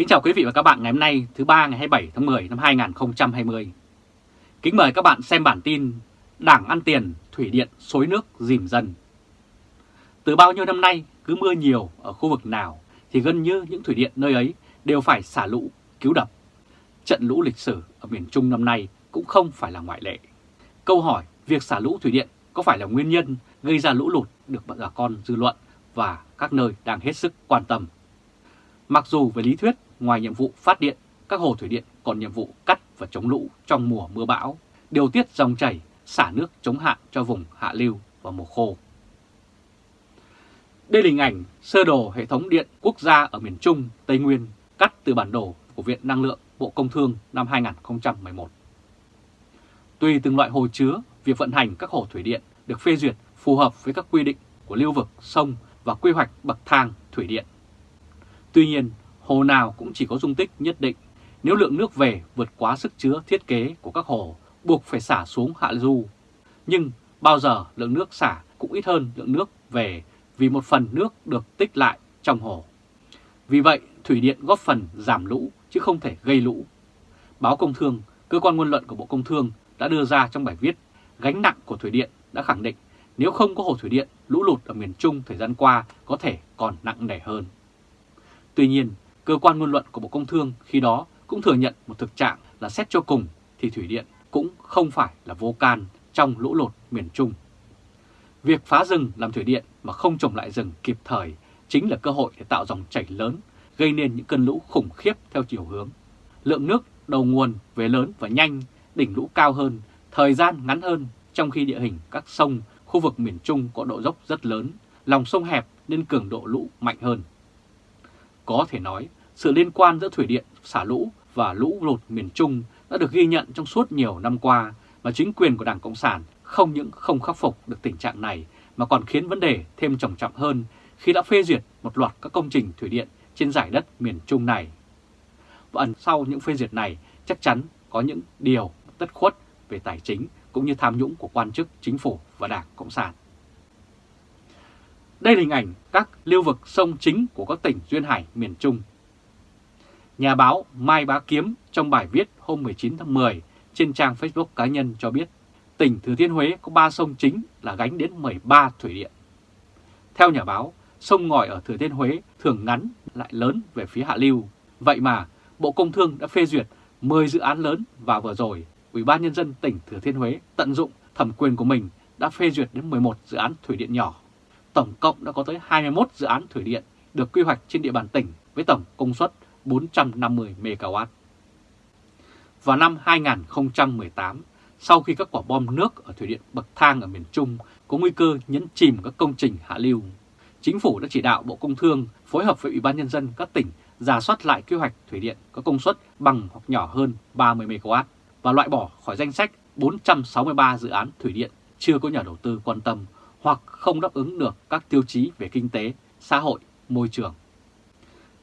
Kính chào quý vị và các bạn ngày hôm nay thứ ba ngày 27 tháng 10 năm 2020. Kính mời các bạn xem bản tin Đảng ăn tiền, thủy điện xối nước dìm dân. Từ bao nhiêu năm nay, cứ mưa nhiều ở khu vực nào thì gần như những thủy điện nơi ấy đều phải xả lũ, cứu đập. Trận lũ lịch sử ở miền Trung năm nay cũng không phải là ngoại lệ. Câu hỏi việc xả lũ thủy điện có phải là nguyên nhân gây ra lũ lụt được bà con dư luận và các nơi đang hết sức quan tâm. Mặc dù về lý thuyết, ngoài nhiệm vụ phát điện, các hồ thủy điện còn nhiệm vụ cắt và chống lũ trong mùa mưa bão, điều tiết dòng chảy, xả nước chống hạn cho vùng hạ lưu và mùa khô. Đây là hình ảnh sơ đồ hệ thống điện quốc gia ở miền Trung, Tây Nguyên, cắt từ bản đồ của Viện Năng lượng Bộ Công Thương năm 2011. Tùy từng loại hồ chứa, việc vận hành các hồ thủy điện được phê duyệt phù hợp với các quy định của lưu vực, sông và quy hoạch bậc thang thủy điện. Tuy nhiên, hồ nào cũng chỉ có dung tích nhất định. Nếu lượng nước về vượt quá sức chứa thiết kế của các hồ, buộc phải xả xuống hạ du. Nhưng bao giờ lượng nước xả cũng ít hơn lượng nước về vì một phần nước được tích lại trong hồ. Vì vậy, thủy điện góp phần giảm lũ chứ không thể gây lũ. Báo Công Thương, cơ quan ngôn luận của Bộ Công Thương đã đưa ra trong bài viết Gánh nặng của thủy điện đã khẳng định nếu không có hồ thủy điện, lũ lụt ở miền Trung thời gian qua có thể còn nặng nề hơn. Tuy nhiên, cơ quan ngôn luận của Bộ Công Thương khi đó cũng thừa nhận một thực trạng là xét cho cùng thì thủy điện cũng không phải là vô can trong lũ lụt miền Trung. Việc phá rừng làm thủy điện mà không trồng lại rừng kịp thời chính là cơ hội để tạo dòng chảy lớn, gây nên những cơn lũ khủng khiếp theo chiều hướng. Lượng nước đầu nguồn về lớn và nhanh, đỉnh lũ cao hơn, thời gian ngắn hơn trong khi địa hình các sông, khu vực miền Trung có độ dốc rất lớn, lòng sông hẹp nên cường độ lũ mạnh hơn. Có thể nói, sự liên quan giữa thủy điện xả lũ và lũ lụt miền Trung đã được ghi nhận trong suốt nhiều năm qua và chính quyền của Đảng Cộng sản không những không khắc phục được tình trạng này mà còn khiến vấn đề thêm trầm trọng hơn khi đã phê duyệt một loạt các công trình thủy điện trên giải đất miền Trung này. Và ẩn sau những phê duyệt này, chắc chắn có những điều tất khuất về tài chính cũng như tham nhũng của quan chức chính phủ và Đảng Cộng sản. Đây là hình ảnh các lưu vực sông chính của các tỉnh Duyên Hải miền Trung. Nhà báo Mai Bá Kiếm trong bài viết hôm 19 tháng 10 trên trang Facebook cá nhân cho biết tỉnh Thừa Thiên Huế có 3 sông chính là gánh đến 13 thủy điện. Theo nhà báo, sông ngòi ở Thừa Thiên Huế thường ngắn lại lớn về phía hạ lưu. Vậy mà Bộ Công Thương đã phê duyệt 10 dự án lớn và vừa rồi Ủy ban Nhân dân tỉnh Thừa Thiên Huế tận dụng thẩm quyền của mình đã phê duyệt đến 11 dự án thủy điện nhỏ. Tổng cộng đã có tới 21 dự án thủy điện được quy hoạch trên địa bàn tỉnh với tổng công suất 450 MW. Vào năm 2018, sau khi các quả bom nước ở thủy điện bậc thang ở miền Trung có nguy cơ nhấn chìm các công trình hạ lưu, Chính phủ đã chỉ đạo Bộ Công Thương phối hợp với Ủy ban Nhân dân các tỉnh giả soát lại quy hoạch thủy điện có công suất bằng hoặc nhỏ hơn 30 MW và loại bỏ khỏi danh sách 463 dự án thủy điện chưa có nhà đầu tư quan tâm hoặc không đáp ứng được các tiêu chí về kinh tế, xã hội, môi trường.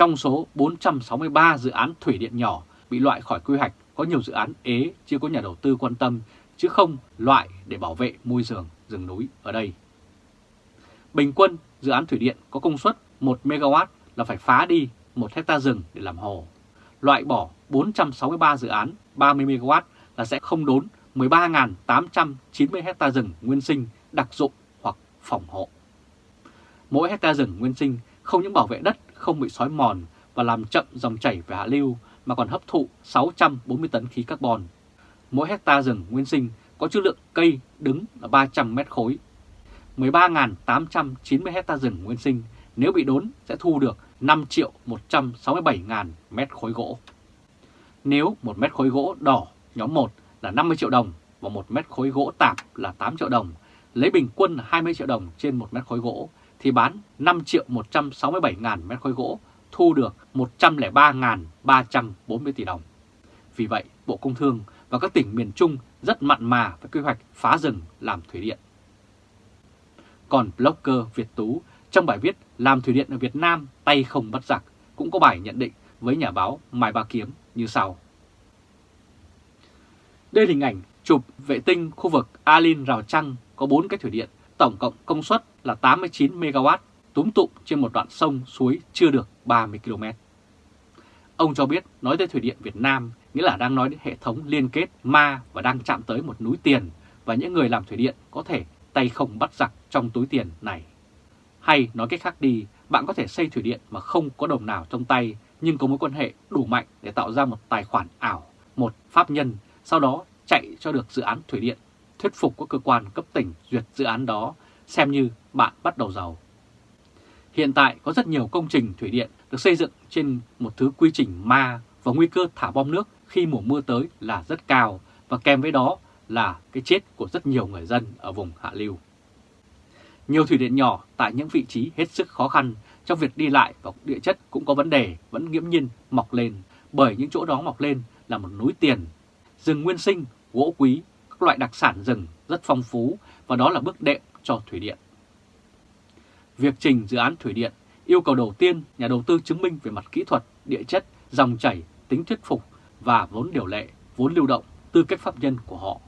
Trong số 463 dự án thủy điện nhỏ bị loại khỏi quy hoạch, có nhiều dự án ế, chưa có nhà đầu tư quan tâm, chứ không loại để bảo vệ môi trường, rừng núi ở đây. Bình quân, dự án thủy điện có công suất 1 MW là phải phá đi 1 hecta rừng để làm hồ. Loại bỏ 463 dự án 30 MW là sẽ không đốn 13.890 hecta rừng nguyên sinh, đặc dụng hoặc phòng hộ. Mỗi hecta rừng nguyên sinh không những bảo vệ đất không bị xói mòn và làm chậm dòng chảy về hạ lưu mà còn hấp thụ 640 tấn khí carbon. Mỗi hecta rừng nguyên sinh có chữ lượng cây đứng là 300 mét khối. 13.890 hecta rừng nguyên sinh nếu bị đốn sẽ thu được 5 triệu 167 ngàn mét khối gỗ. Nếu một mét khối gỗ đỏ nhóm 1 là 50 triệu đồng và một mét khối gỗ tạp là 8 triệu đồng, lấy bình quân 20 triệu đồng trên một mét khối gỗ thì bán 5 triệu 167 ngàn mét khối gỗ thu được 103.340 tỷ đồng. Vì vậy, Bộ Công Thương và các tỉnh miền Trung rất mặn mà với quy hoạch phá rừng làm thủy điện. Còn blogger Việt Tú trong bài viết Làm thủy điện ở Việt Nam tay không bắt giặc cũng có bài nhận định với nhà báo Mai Ba Kiếm như sau. Đây là hình ảnh chụp vệ tinh khu vực Alin Rào Trăng có 4 cái thủy điện, tổng cộng công suất là 89 MW túm tụm trên một đoạn sông suối chưa được 30 km. Ông cho biết nói tới Thủy điện Việt Nam nghĩa là đang nói đến hệ thống liên kết ma và đang chạm tới một núi tiền và những người làm thủy điện có thể tay không bắt giặc trong túi tiền này. Hay nói cách khác đi, bạn có thể xây thủy điện mà không có đồng nào trong tay nhưng có mối quan hệ đủ mạnh để tạo ra một tài khoản ảo, một pháp nhân, sau đó chạy cho được dự án thủy điện, thuyết phục các cơ quan cấp tỉnh duyệt dự án đó, xem như bạn bắt đầu giàu. Hiện tại có rất nhiều công trình thủy điện được xây dựng trên một thứ quy trình ma và nguy cơ thả bom nước khi mùa mưa tới là rất cao và kèm với đó là cái chết của rất nhiều người dân ở vùng hạ lưu. Nhiều thủy điện nhỏ tại những vị trí hết sức khó khăn trong việc đi lại và địa chất cũng có vấn đề vẫn nghiễm nhiên mọc lên bởi những chỗ đó mọc lên là một núi tiền, rừng nguyên sinh, gỗ quý, các loại đặc sản rừng rất phong phú và đó là bước đệm cho thủy điện. Việc trình dự án thủy điện yêu cầu đầu tiên nhà đầu tư chứng minh về mặt kỹ thuật, địa chất, dòng chảy, tính thuyết phục và vốn điều lệ, vốn lưu động, tư cách pháp nhân của họ.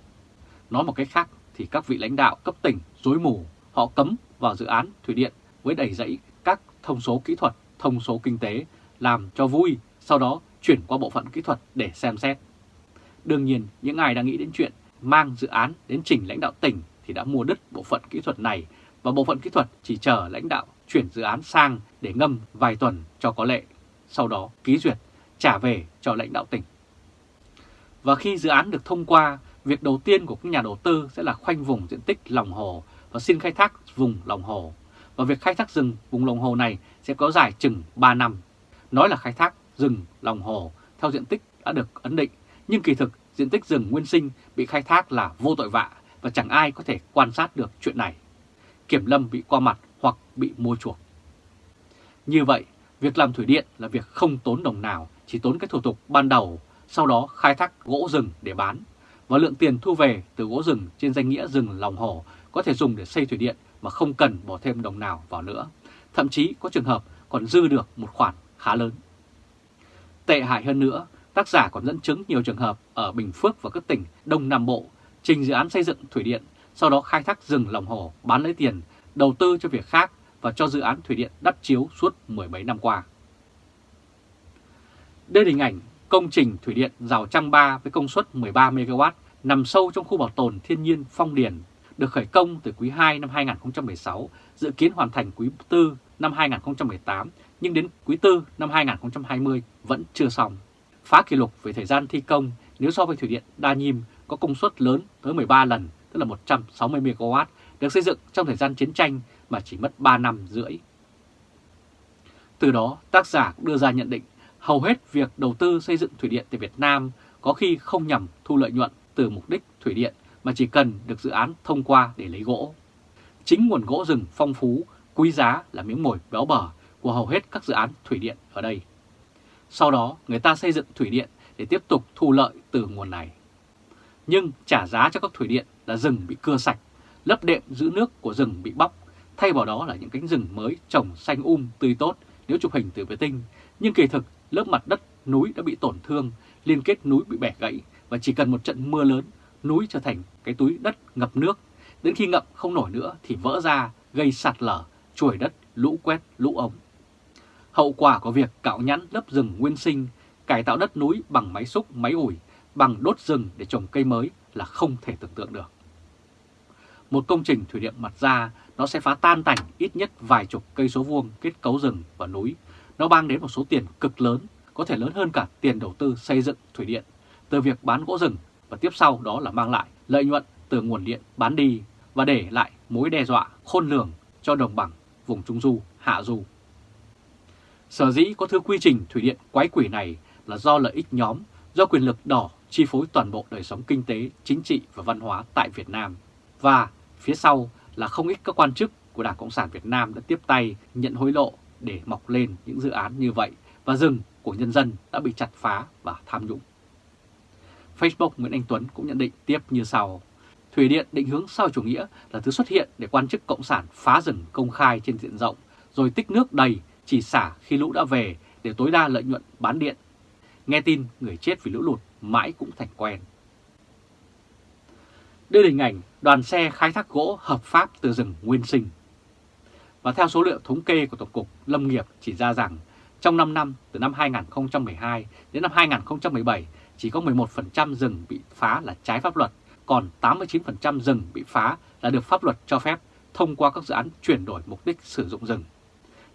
Nói một cách khác thì các vị lãnh đạo cấp tỉnh dối mù, họ cấm vào dự án thủy điện với đầy dẫy các thông số kỹ thuật, thông số kinh tế, làm cho vui, sau đó chuyển qua bộ phận kỹ thuật để xem xét. Đương nhiên, những ai đang nghĩ đến chuyện mang dự án đến trình lãnh đạo tỉnh thì đã mua đứt bộ phận kỹ thuật này và bộ phận kỹ thuật chỉ chờ lãnh đạo chuyển dự án sang để ngâm vài tuần cho có lệ, sau đó ký duyệt, trả về cho lãnh đạo tỉnh. Và khi dự án được thông qua, việc đầu tiên của các nhà đầu tư sẽ là khoanh vùng diện tích lòng hồ và xin khai thác vùng lòng hồ. Và việc khai thác rừng vùng lòng hồ này sẽ có dài chừng 3 năm. Nói là khai thác rừng lòng hồ theo diện tích đã được ấn định, nhưng kỳ thực diện tích rừng nguyên sinh bị khai thác là vô tội vạ và chẳng ai có thể quan sát được chuyện này. Kiểm lâm bị qua mặt hoặc bị mua chuộc. Như vậy, việc làm thủy điện là việc không tốn đồng nào, chỉ tốn cái thủ tục ban đầu, sau đó khai thác gỗ rừng để bán. Và lượng tiền thu về từ gỗ rừng trên danh nghĩa rừng lòng hồ có thể dùng để xây thủy điện mà không cần bỏ thêm đồng nào vào nữa. Thậm chí có trường hợp còn dư được một khoản khá lớn. Tệ hại hơn nữa, tác giả còn dẫn chứng nhiều trường hợp ở Bình Phước và các tỉnh Đông Nam Bộ trình dự án xây dựng thủy điện, sau đó khai thác rừng lòng hồ bán lấy tiền, đầu tư cho việc khác và cho dự án thủy điện đắp chiếu suốt mười mấy năm qua. Đây là hình ảnh công trình thủy điện rào trăng ba với công suất 13 MW nằm sâu trong khu bảo tồn thiên nhiên Phong Điền, được khởi công từ quý 2 năm 2016, dự kiến hoàn thành quý 4 năm 2018, nhưng đến quý 4 năm 2020 vẫn chưa xong. Phá kỷ lục về thời gian thi công nếu so với thủy điện Đa Nhiêm có công suất lớn tới 13 lần, tức là 160 MW, được xây dựng trong thời gian chiến tranh mà chỉ mất 3 năm rưỡi. Từ đó, tác giả cũng đưa ra nhận định hầu hết việc đầu tư xây dựng thủy điện tại Việt Nam có khi không nhằm thu lợi nhuận từ mục đích thủy điện mà chỉ cần được dự án thông qua để lấy gỗ. Chính nguồn gỗ rừng phong phú, quý giá là miếng mồi béo bở của hầu hết các dự án thủy điện ở đây. Sau đó người ta xây dựng thủy điện để tiếp tục thu lợi từ nguồn này. Nhưng trả giá cho các thủy điện là rừng bị cưa sạch, lấp đệm giữ nước của rừng bị bóc, thay vào đó là những cánh rừng mới trồng xanh um tươi tốt nếu chụp hình từ vệ tinh. Nhưng kỳ thực lớp mặt đất núi đã bị tổn thương, liên kết núi bị bẻ gãy và chỉ cần một trận mưa lớn, núi trở thành cái túi đất ngập nước. Đến khi ngập không nổi nữa thì vỡ ra, gây sạt lở, chuồi đất, lũ quét, lũ ống. Hậu quả của việc cạo nhẵn lớp rừng nguyên sinh, cải tạo đất núi bằng máy xúc, máy ủi, bằng đốt rừng để trồng cây mới là không thể tưởng tượng được. Một công trình thủy điện mặt ra, nó sẽ phá tan tành ít nhất vài chục cây số vuông kết cấu rừng và núi. Nó mang đến một số tiền cực lớn, có thể lớn hơn cả tiền đầu tư xây dựng thủy điện, từ việc bán gỗ rừng và tiếp sau đó là mang lại lợi nhuận từ nguồn điện bán đi và để lại mối đe dọa khôn lường cho đồng bằng vùng Trung Du, Hạ Du. Sở dĩ có thứ quy trình thủy điện quái quỷ này là do lợi ích nhóm, do quyền lực đỏ chi phối toàn bộ đời sống kinh tế, chính trị và văn hóa tại Việt Nam. Và phía sau là không ít các quan chức của Đảng Cộng sản Việt Nam đã tiếp tay nhận hối lộ để mọc lên những dự án như vậy và rừng của nhân dân đã bị chặt phá và tham nhũng. Facebook Nguyễn Anh Tuấn cũng nhận định tiếp như sau. Thủy điện định hướng sau chủ nghĩa là thứ xuất hiện để quan chức Cộng sản phá rừng công khai trên diện rộng, rồi tích nước đầy chỉ xả khi lũ đã về để tối đa lợi nhuận bán điện. Nghe tin người chết vì lũ lụt mãi cũng thành quen. Đây là hình ảnh đoàn xe khai thác gỗ hợp pháp từ rừng nguyên sinh. Và theo số liệu thống kê của Tổng cục Lâm nghiệp chỉ ra rằng Trong 5 năm, từ năm 2012 đến năm 2017, chỉ có 11% rừng bị phá là trái pháp luật, còn 89% rừng bị phá là được pháp luật cho phép thông qua các dự án chuyển đổi mục đích sử dụng rừng.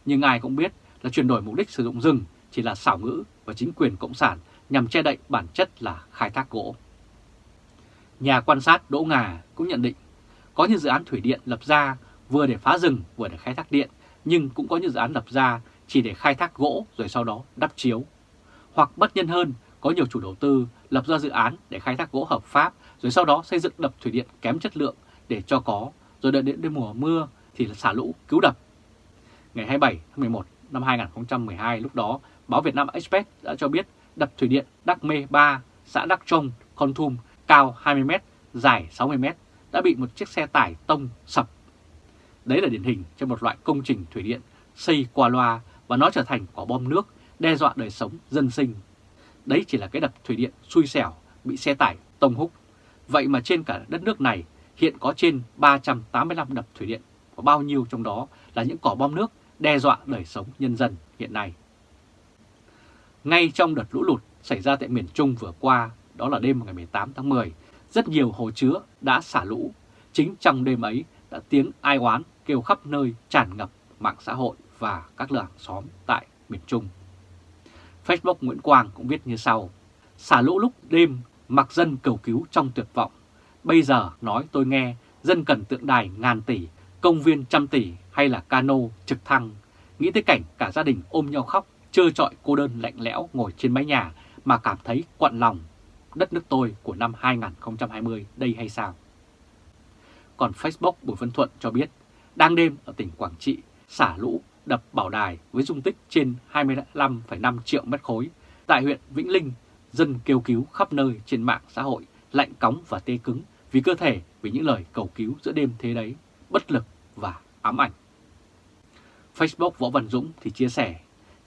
Nhưng ai cũng biết là chuyển đổi mục đích sử dụng rừng chỉ là xảo ngữ và chính quyền Cộng sản nhằm che đậy bản chất là khai thác gỗ. Nhà quan sát Đỗ Ngà cũng nhận định có những dự án thủy điện lập ra vừa để phá rừng vừa để khai thác điện, nhưng cũng có những dự án lập ra chỉ để khai thác gỗ rồi sau đó đắp chiếu. Hoặc bất nhân hơn, có nhiều chủ đầu tư lập ra dự án để khai thác gỗ hợp pháp rồi sau đó xây dựng đập thủy điện kém chất lượng để cho có, rồi đợi đến mùa mưa thì là xả lũ cứu đập. Ngày 27 tháng 11 năm 2012 lúc đó, báo Việt Nam Express đã cho biết đập thủy điện Đắc Mê 3, xã Đắc Trông, Con Thum cao 20m, dài 60m đã bị một chiếc xe tải tông sập. Đấy là điển hình cho một loại công trình thủy điện xây qua loa và nó trở thành quả bom nước đe dọa đời sống dân sinh. Đấy chỉ là cái đập thủy điện xui xẻo bị xe tải tông húc. Vậy mà trên cả đất nước này hiện có trên 385 đập thủy điện và bao nhiêu trong đó là những quả bom nước đe dọa đời sống nhân dân hiện nay. Ngay trong đợt lũ lụt xảy ra tại miền Trung vừa qua, đó là đêm ngày 18 tháng 10, rất nhiều hồ chứa đã xả lũ. Chính trong đêm ấy đã tiếng ai oán kêu khắp nơi tràn ngập mạng xã hội và các làng xóm tại miền Trung. Facebook Nguyễn Quang cũng viết như sau, xả lũ lúc đêm mặc dân cầu cứu trong tuyệt vọng. Bây giờ nói tôi nghe, dân cần tượng đài ngàn tỷ, công viên trăm tỷ hay là cano trực thăng. Nghĩ tới cảnh cả gia đình ôm nhau khóc, trơ trọi cô đơn lạnh lẽo ngồi trên mái nhà mà cảm thấy quặn lòng. Đất nước tôi của năm 2020 đây hay sao? Còn Facebook Bùi Văn Thuận cho biết, đang đêm ở tỉnh Quảng Trị, xả lũ đập bảo đài với dung tích trên 25,5 triệu mét khối. Tại huyện Vĩnh Linh, dân kêu cứu khắp nơi trên mạng xã hội, lạnh cóng và tê cứng vì cơ thể vì những lời cầu cứu giữa đêm thế đấy, bất lực và ám ảnh. Facebook Võ Văn Dũng thì chia sẻ,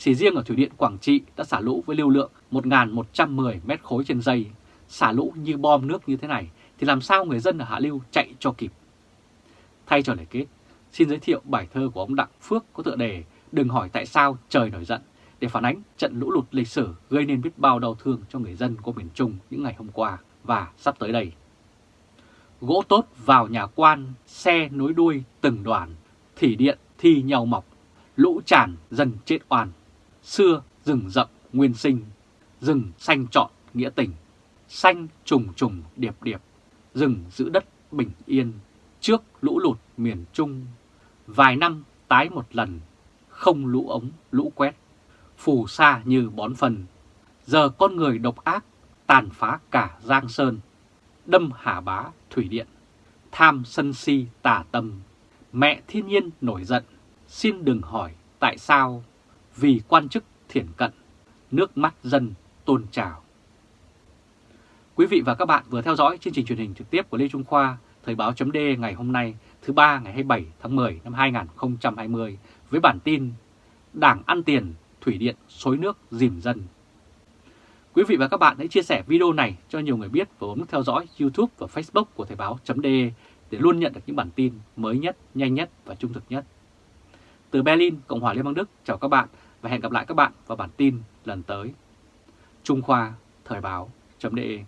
chỉ riêng ở Thủy điện Quảng Trị đã xả lũ với lưu lượng 1.110 mét khối trên giây, xả lũ như bom nước như thế này thì làm sao người dân ở Hạ Lưu chạy cho kịp. Thay cho lời kết, xin giới thiệu bài thơ của ông Đặng Phước có tựa đề Đừng hỏi tại sao trời nổi giận để phản ánh trận lũ lụt lịch sử gây nên biết bao đau thương cho người dân của miền Trung những ngày hôm qua và sắp tới đây. Gỗ tốt vào nhà quan, xe nối đuôi từng đoàn, thủy điện thi nhau mọc, lũ tràn dân chết oan. Xưa rừng rậm nguyên sinh, rừng xanh trọn nghĩa tình, xanh trùng trùng điệp điệp, rừng giữ đất bình yên, trước lũ lụt miền Trung. Vài năm tái một lần, không lũ ống lũ quét, phù sa như bón phần. Giờ con người độc ác, tàn phá cả Giang Sơn, đâm hà bá thủy điện, tham sân si tà tâm. Mẹ thiên nhiên nổi giận, xin đừng hỏi tại sao, vì quan chức thiển cận, nước mắt dân tôn trào. Quý vị và các bạn vừa theo dõi chương trình truyền hình trực tiếp của Lê Trung Khoa, Thời báo chấm ngày hôm nay thứ ba ngày 27 tháng 10 năm 2020 với bản tin Đảng ăn tiền, thủy điện xối nước dìm dân. Quý vị và các bạn hãy chia sẻ video này cho nhiều người biết và bấm nút theo dõi YouTube và Facebook của Thời báo.de để luôn nhận được những bản tin mới nhất, nhanh nhất và trung thực nhất. Từ Berlin, Cộng hòa Liên bang Đức, chào các bạn và hẹn gặp lại các bạn vào bản tin lần tới. Trung Khoa, Thời báo.de